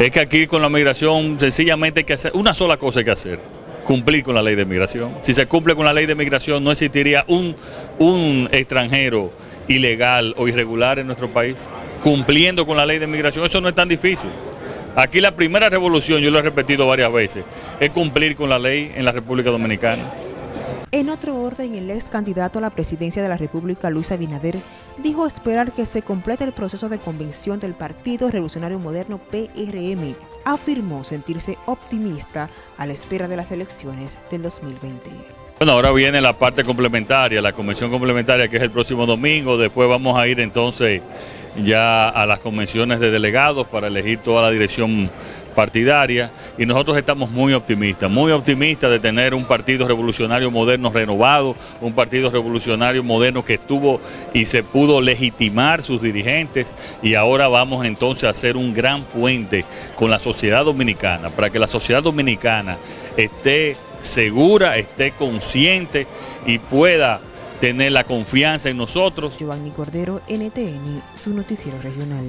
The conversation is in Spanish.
Es que aquí con la migración sencillamente hay que hacer una sola cosa hay que hacer, cumplir con la ley de migración. Si se cumple con la ley de migración no existiría un, un extranjero ilegal o irregular en nuestro país, cumpliendo con la ley de migración, eso no es tan difícil. Aquí la primera revolución, yo lo he repetido varias veces, es cumplir con la ley en la República Dominicana. En otro orden, el ex candidato a la presidencia de la República, Luis Abinader, dijo esperar que se complete el proceso de convención del Partido Revolucionario Moderno PRM. Afirmó sentirse optimista a la espera de las elecciones del 2020. Bueno, ahora viene la parte complementaria, la convención complementaria que es el próximo domingo, después vamos a ir entonces ya a las convenciones de delegados para elegir toda la dirección partidaria y nosotros estamos muy optimistas, muy optimistas de tener un partido revolucionario moderno renovado, un partido revolucionario moderno que estuvo y se pudo legitimar sus dirigentes y ahora vamos entonces a hacer un gran puente con la sociedad dominicana para que la sociedad dominicana esté segura, esté consciente y pueda tener la confianza en nosotros. Giovanni Cordero, NTN, su noticiero regional.